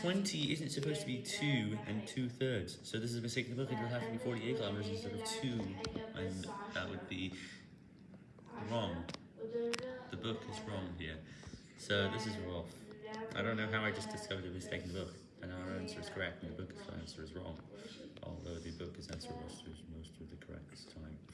20 isn't supposed to be 2 and 2 thirds, so this is a mistake in the book, it will have to be 48 kilometers instead of 2, and that would be wrong. The book is wrong here, so this is rough. I don't know how I just discovered a mistake in the book, and our answer is correct, and the book's answer is wrong,